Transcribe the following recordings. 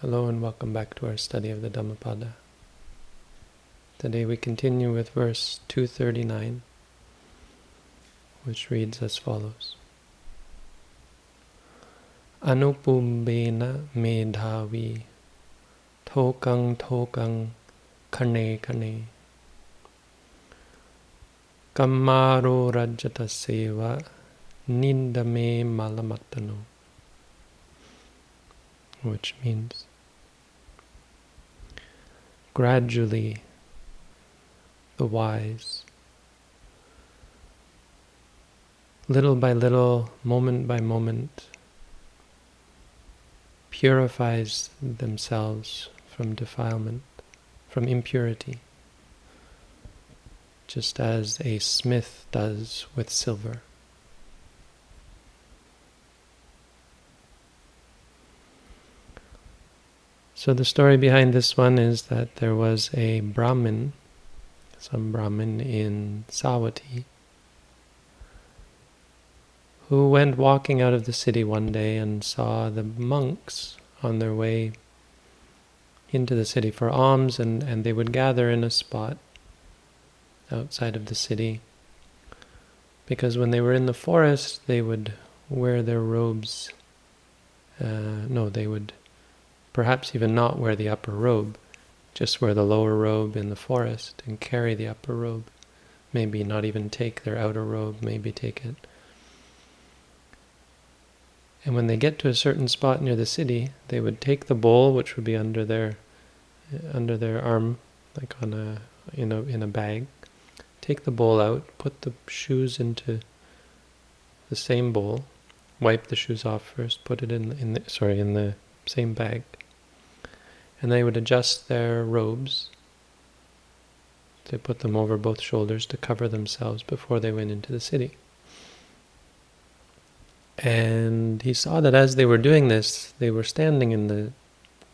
Hello and welcome back to our study of the Dhammapada. Today we continue with verse 239, which reads as follows. Anupubbena medhavi tokang tokang kane kane kammaro rajata seva niddhame malamattano which means gradually the wise, little by little, moment by moment, purifies themselves from defilement, from impurity, just as a smith does with silver. So the story behind this one is that there was a Brahmin, some Brahmin in Savatthi, who went walking out of the city one day and saw the monks on their way into the city for alms and, and they would gather in a spot outside of the city because when they were in the forest they would wear their robes uh, no they would perhaps even not wear the upper robe, just wear the lower robe in the forest and carry the upper robe. Maybe not even take their outer robe, maybe take it. And when they get to a certain spot near the city, they would take the bowl, which would be under their under their arm, like on a in a in a bag. Take the bowl out, put the shoes into the same bowl, wipe the shoes off first, put it in in the, sorry in the same bag, and they would adjust their robes. They put them over both shoulders to cover themselves before they went into the city. And he saw that as they were doing this, they were standing in the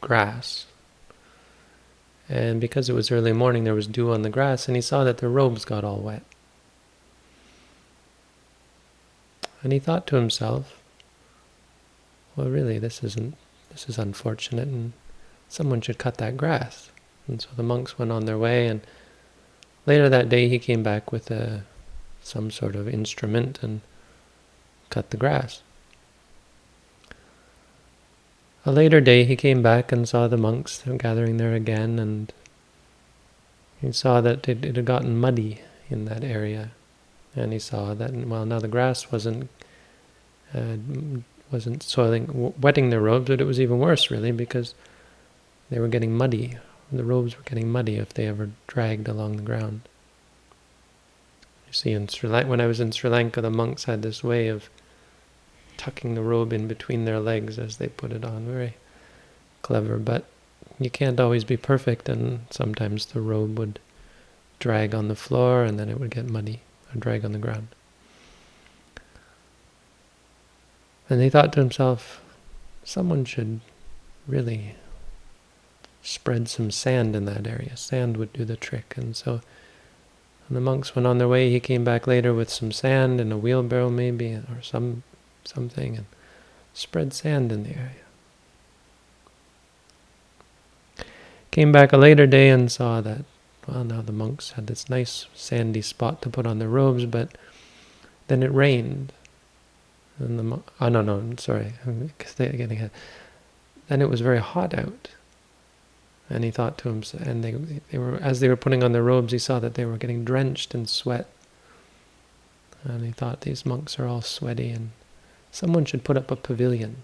grass. And because it was early morning, there was dew on the grass, and he saw that their robes got all wet. And he thought to himself, well, really, this isn't, this is unfortunate, and someone should cut that grass. And so the monks went on their way, and later that day he came back with a, some sort of instrument and cut the grass. A later day he came back and saw the monks gathering there again, and he saw that it, it had gotten muddy in that area. And he saw that, well, now the grass wasn't uh, wasn't soiling, wetting their robes, but it was even worse, really, because they were getting muddy. The robes were getting muddy if they ever dragged along the ground. You see, in Sri Lanka, when I was in Sri Lanka, the monks had this way of tucking the robe in between their legs as they put it on. Very clever, but you can't always be perfect, and sometimes the robe would drag on the floor, and then it would get muddy, or drag on the ground. And he thought to himself, someone should really spread some sand in that area. Sand would do the trick. And so when the monks went on their way, he came back later with some sand and a wheelbarrow maybe, or some something, and spread sand in the area. Came back a later day and saw that, well, now the monks had this nice sandy spot to put on their robes, but then it rained. And the oh no no sorry, I'm getting ahead. Then it was very hot out, and he thought to himself, and they, they were as they were putting on their robes, he saw that they were getting drenched in sweat. And he thought, these monks are all sweaty, and someone should put up a pavilion.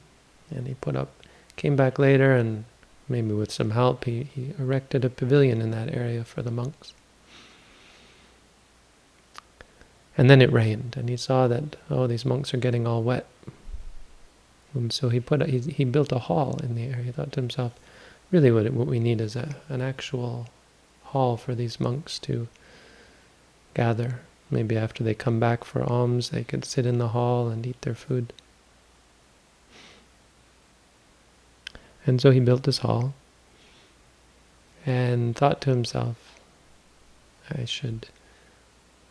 And he put up, came back later, and maybe with some help, he, he erected a pavilion in that area for the monks. And then it rained, and he saw that, oh, these monks are getting all wet. And so he put a, he, he built a hall in the area. He thought to himself, really what, what we need is a, an actual hall for these monks to gather. Maybe after they come back for alms, they could sit in the hall and eat their food. And so he built this hall and thought to himself, I should,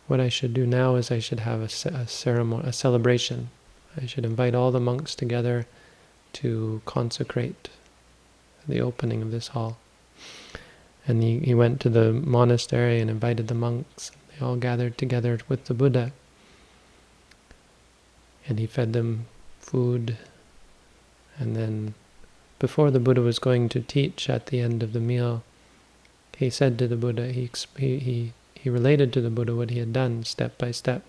what I should do now is I should have a, a ceremony, a celebration. I should invite all the monks together to consecrate the opening of this hall. And he, he went to the monastery and invited the monks. They all gathered together with the Buddha. And he fed them food. And then, before the Buddha was going to teach at the end of the meal, he said to the Buddha, he, he, he related to the Buddha what he had done step by step.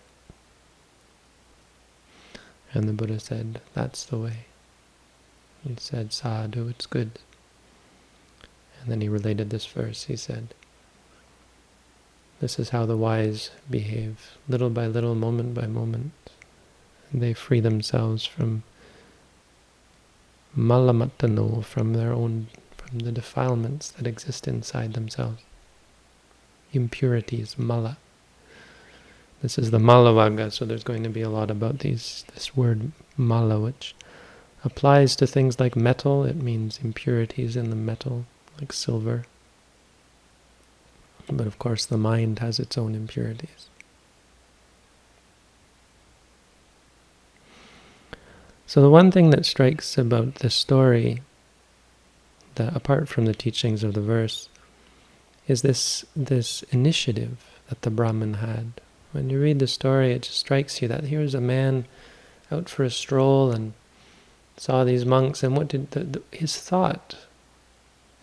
And the Buddha said, that's the way. He said, sadhu, it's good. And then he related this verse. He said, this is how the wise behave, little by little, moment by moment. They free themselves from malamattano, from their own, from the defilements that exist inside themselves. Impurities, mala. This is the Malavagga, so there's going to be a lot about these this word mala, which applies to things like metal. It means impurities in the metal, like silver. But of course the mind has its own impurities. So the one thing that strikes about this story, that apart from the teachings of the verse, is this this initiative that the Brahmin had. When you read the story, it just strikes you that here's a man out for a stroll and saw these monks, and what did the, the, his thought,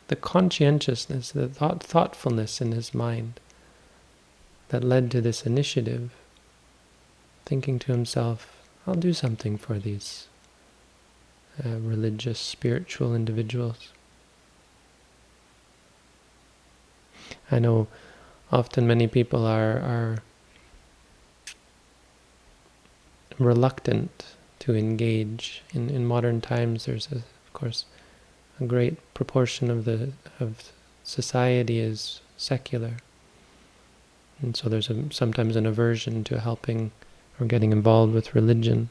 the conscientiousness, the thought, thoughtfulness in his mind that led to this initiative, thinking to himself, I'll do something for these uh, religious, spiritual individuals. I know often many people are, are reluctant to engage. In, in modern times, there's, a, of course, a great proportion of the of society is secular. And so there's a, sometimes an aversion to helping or getting involved with religion.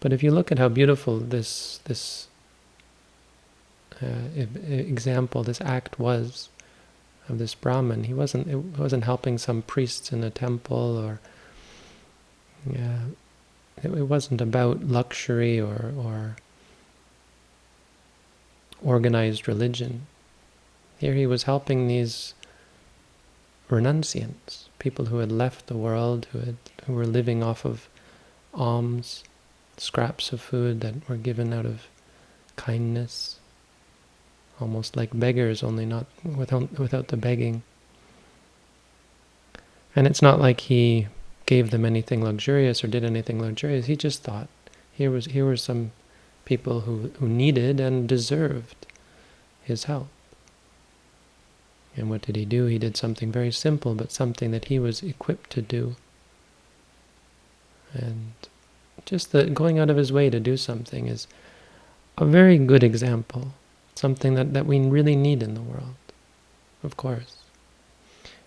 But if you look at how beautiful this this uh, example, this act was of this Brahmin, he wasn't it wasn't helping some priests in a temple or yeah, it, it wasn't about luxury or, or organized religion. Here he was helping these renunciants, people who had left the world, who had who were living off of alms, scraps of food that were given out of kindness, almost like beggars, only not without without the begging. And it's not like he gave them anything luxurious or did anything luxurious. He just thought here was here were some people who, who needed and deserved his help. And what did he do? He did something very simple, but something that he was equipped to do. And just the going out of his way to do something is a very good example, something that, that we really need in the world, of course.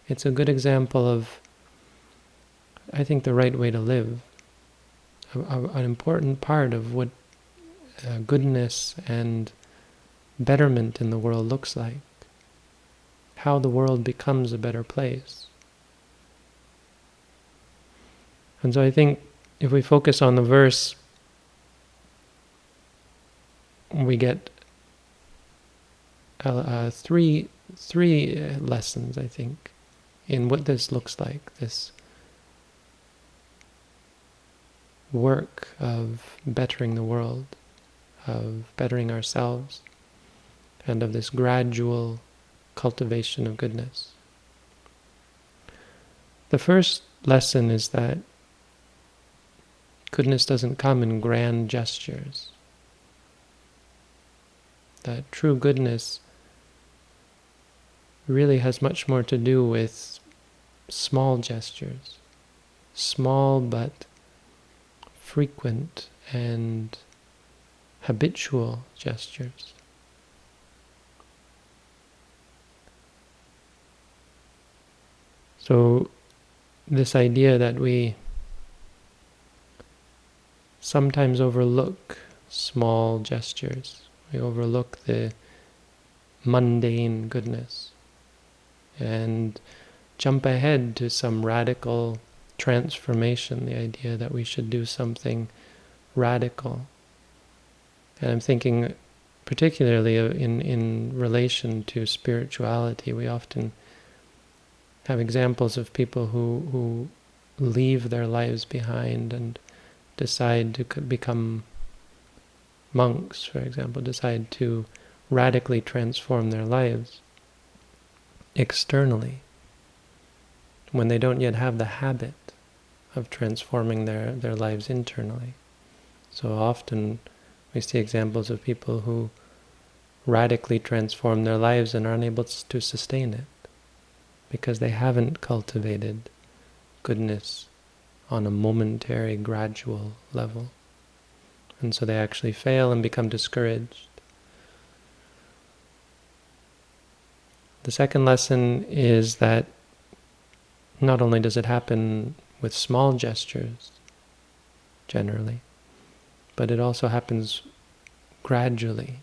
It's a good example of I think, the right way to live. A, a, an important part of what uh, goodness and betterment in the world looks like. How the world becomes a better place. And so I think if we focus on the verse, we get uh, uh, three three uh, lessons, I think, in what this looks like. This work of bettering the world, of bettering ourselves, and of this gradual cultivation of goodness. The first lesson is that goodness doesn't come in grand gestures. That true goodness really has much more to do with small gestures, small but frequent and habitual gestures. So this idea that we sometimes overlook small gestures, we overlook the mundane goodness and jump ahead to some radical transformation, the idea that we should do something radical. And I'm thinking particularly in, in relation to spirituality, we often have examples of people who, who leave their lives behind and decide to become monks, for example, decide to radically transform their lives externally when they don't yet have the habit of transforming their, their lives internally. So often we see examples of people who radically transform their lives and are unable to sustain it because they haven't cultivated goodness on a momentary, gradual level. And so they actually fail and become discouraged. The second lesson is that not only does it happen with small gestures, generally, but it also happens gradually,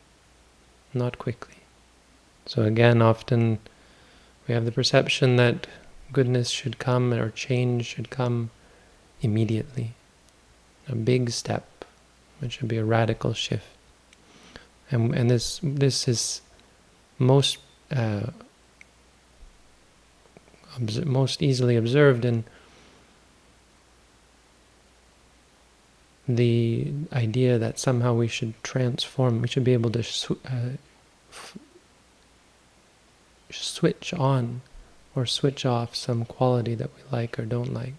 not quickly. So again, often we have the perception that goodness should come or change should come immediately. A big step, it should be a radical shift. And, and this, this is most uh, most easily observed in the idea that somehow we should transform, we should be able to sw uh, switch on or switch off some quality that we like or don't like.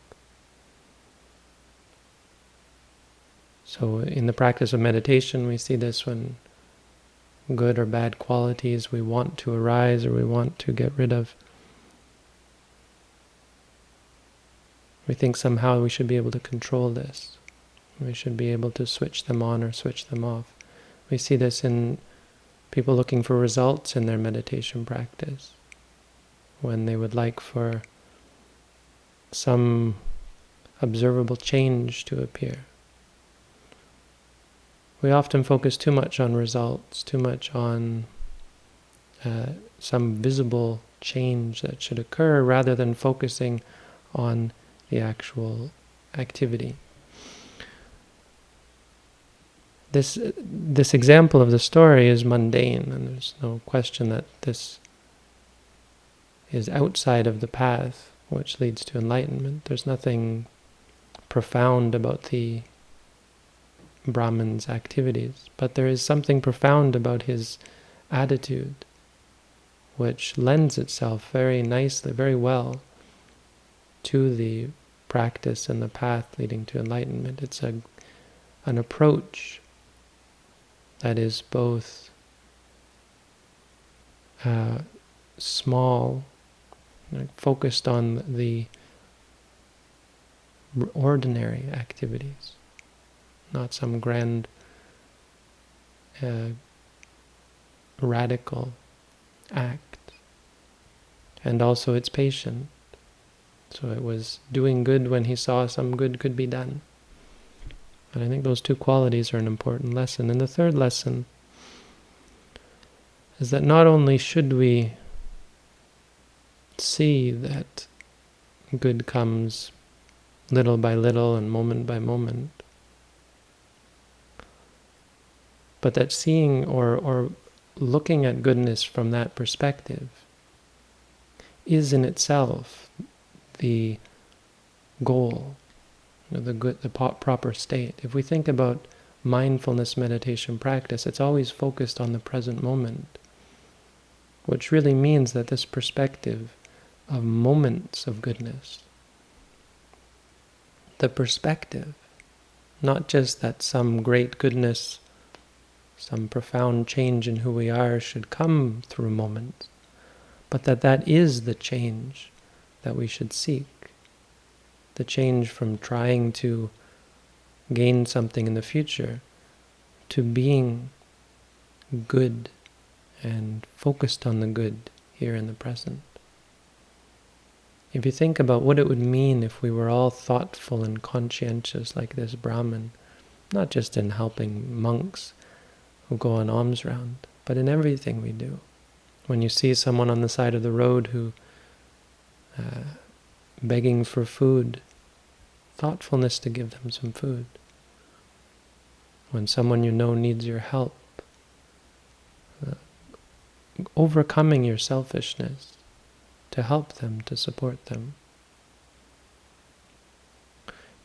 So in the practice of meditation, we see this when good or bad qualities we want to arise or we want to get rid of. We think somehow we should be able to control this. We should be able to switch them on or switch them off. We see this in people looking for results in their meditation practice. When they would like for some observable change to appear. We often focus too much on results, too much on uh, some visible change that should occur rather than focusing on the actual activity. This, this example of the story is mundane, and there's no question that this is outside of the path which leads to enlightenment. There's nothing profound about the Brahman's activities, but there is something profound about his attitude, which lends itself very nicely, very well to the practice and the path leading to enlightenment. It's a an approach that is both uh, small, focused on the ordinary activities, not some grand, uh, radical act. And also it's patient. So it was doing good when he saw some good could be done. And I think those two qualities are an important lesson. And the third lesson is that not only should we see that good comes little by little and moment by moment, but that seeing or, or looking at goodness from that perspective is in itself the goal, the good, the proper state. If we think about mindfulness meditation practice, it's always focused on the present moment, which really means that this perspective of moments of goodness, the perspective, not just that some great goodness, some profound change in who we are should come through moments, but that that is the change that we should seek. The change from trying to gain something in the future to being good and focused on the good here in the present. If you think about what it would mean if we were all thoughtful and conscientious like this Brahman, not just in helping monks who go on alms round, but in everything we do. When you see someone on the side of the road who uh, begging for food, thoughtfulness to give them some food. When someone you know needs your help, uh, overcoming your selfishness to help them, to support them.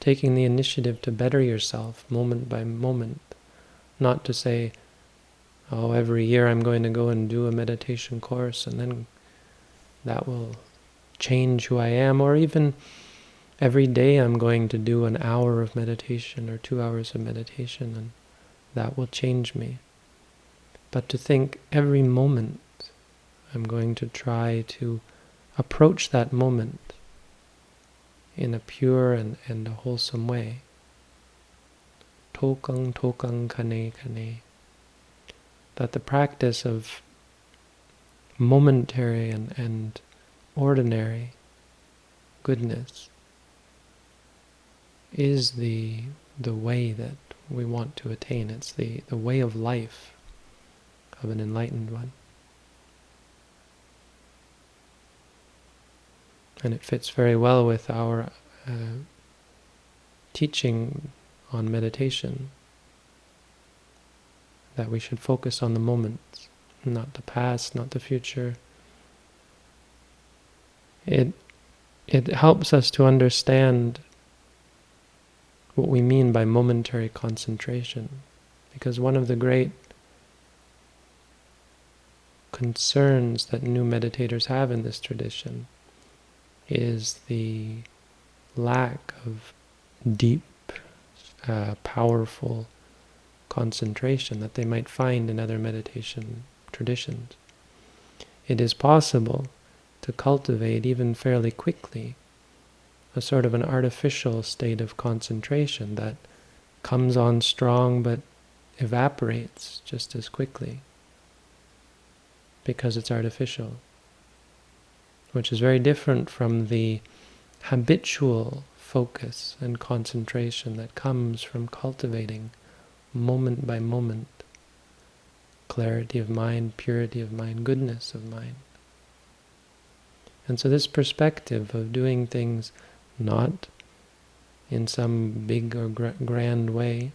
Taking the initiative to better yourself moment by moment, not to say, oh, every year I'm going to go and do a meditation course and then that will change who I am, or even every day I'm going to do an hour of meditation or two hours of meditation and that will change me. But to think every moment I'm going to try to approach that moment in a pure and, and a wholesome way. Tokang tokang kane kane. That the practice of momentary and, and ordinary goodness is the the way that we want to attain. It's the, the way of life of an enlightened one. And it fits very well with our uh, teaching on meditation, that we should focus on the moments, not the past, not the future. It, it helps us to understand what we mean by momentary concentration. Because one of the great concerns that new meditators have in this tradition is the lack of deep, uh, powerful concentration that they might find in other meditation traditions. It is possible to cultivate even fairly quickly a sort of an artificial state of concentration that comes on strong but evaporates just as quickly because it's artificial, which is very different from the habitual focus and concentration that comes from cultivating moment by moment clarity of mind, purity of mind, goodness of mind. And so this perspective of doing things not in some big or grand way,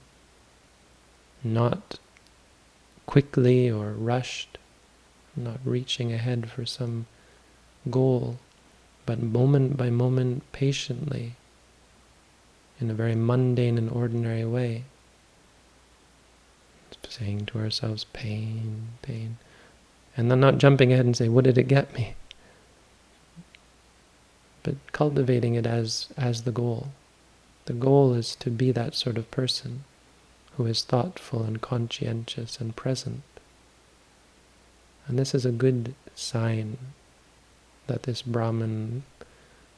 not quickly or rushed, not reaching ahead for some goal, but moment by moment, patiently, in a very mundane and ordinary way. Saying to ourselves, pain, pain. And then not jumping ahead and say, what did it get me? But cultivating it as, as the goal. The goal is to be that sort of person who is thoughtful and conscientious and present. And this is a good sign that this Brahman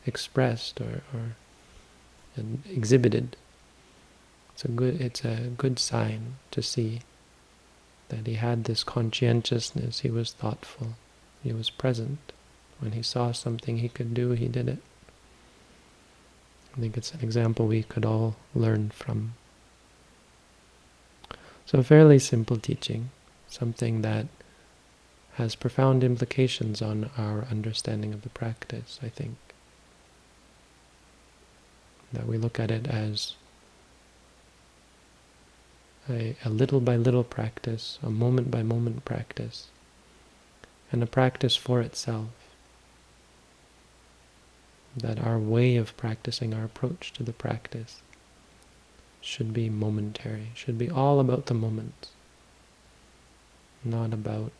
expressed or, or exhibited. It's a good it's a good sign to see that he had this conscientiousness, he was thoughtful, he was present. When he saw something he could do, he did it. I think it's an example we could all learn from. So a fairly simple teaching, something that has profound implications on our understanding of the practice, I think. That we look at it as a, a little by little practice, a moment by moment practice, and a practice for itself that our way of practicing, our approach to the practice, should be momentary, should be all about the moment, not about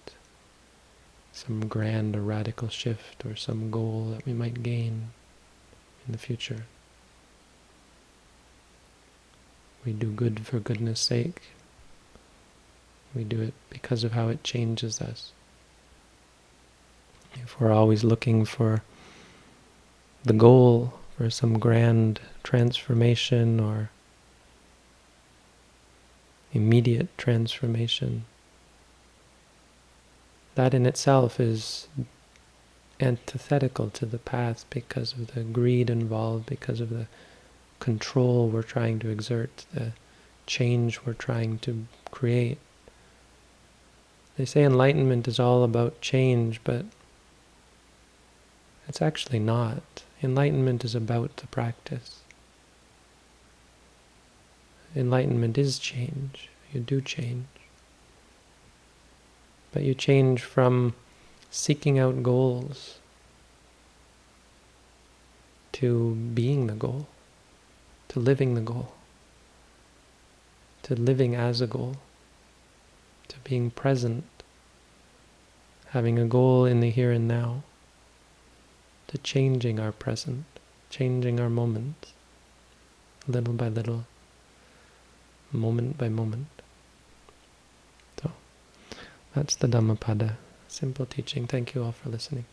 some grand or radical shift or some goal that we might gain in the future. We do good for goodness sake. We do it because of how it changes us. If we're always looking for the goal for some grand transformation or immediate transformation. That in itself is antithetical to the path because of the greed involved, because of the control we're trying to exert, the change we're trying to create. They say enlightenment is all about change, but it's actually not. Enlightenment is about the practice. Enlightenment is change. You do change. But you change from seeking out goals to being the goal, to living the goal, to living as a goal, to being present, having a goal in the here and now, to changing our present, changing our moments, little by little, moment by moment. So, that's the Dhammapada, simple teaching. Thank you all for listening.